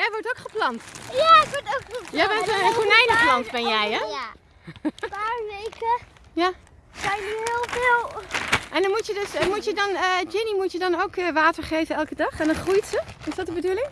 jij wordt ook geplant. Ja, ik word ook geplant. Jij bent een konijnenplant, ben jij hè? Ja. Een paar weken Ja. zijn er heel veel. En dan moet je dus, eh, moet je dan, eh, Ginny moet je dan ook eh, water geven elke dag en dan groeit ze. Is dat de bedoeling?